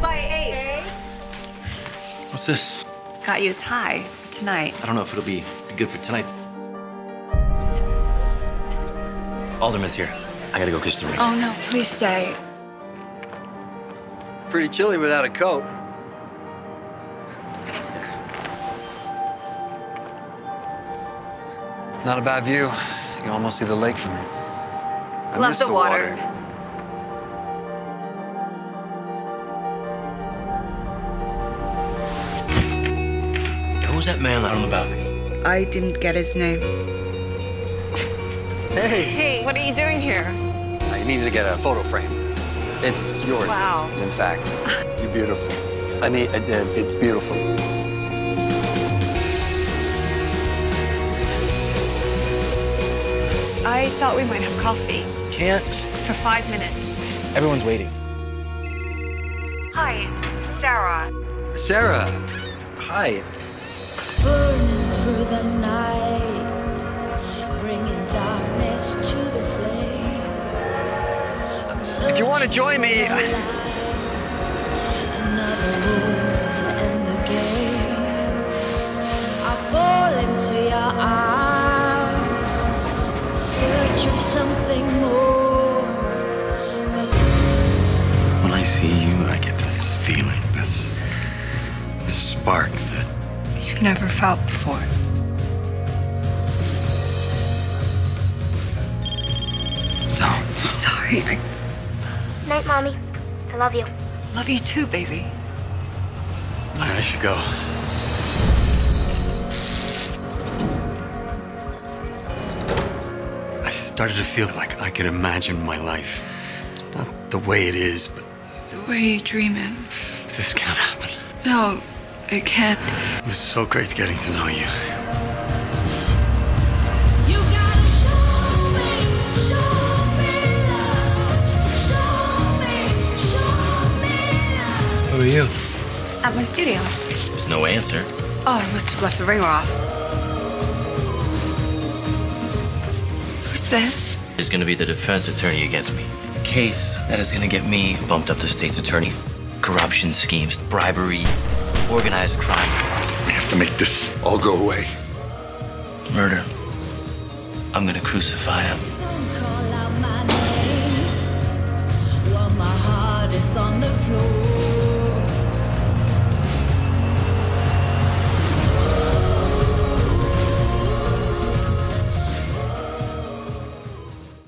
Five by eight. What's this? Got you a tie for tonight. I don't know if it'll be good for tonight. Alderman's here. I gotta go kiss the ring. Oh no, please stay. Pretty chilly without a coat. Not a bad view. You can almost see the lake from here. I Love miss the water. Who's that man out on the balcony? I didn't get his name. Hey, Hey, what are you doing here? I needed to get a photo framed. It's yours. Wow. In fact, you're beautiful. I mean, uh, uh, it's beautiful. I thought we might have coffee. Can't. Just for five minutes. Everyone's waiting. Hi, it's Sarah. Sarah, Hi. Burning through the night, bringing darkness to the flame. if you want to join me, another room to end the game. I fall into your arms, search of something more. When I see you, I get this feeling, this, this spark that You've never felt before. don't. I'm sorry. I Night, Mommy. I love you. love you too, baby. All right, I should go. I started to feel like I could imagine my life. Not the way it is, but The way you dream it. this can't happen. No, it can't. It was so great getting to know you. You gotta show me, show me love, show me, show me love. Who are you? At my studio. There's no answer. Oh, I must have left the ringer off. Who's this? Is gonna be the defense attorney against me. A case that is gonna get me bumped up to state's attorney. Corruption schemes, bribery, organized crime. We have to make this all go away. Murder. I'm gonna crucify him. Don't call out my name my heart is on the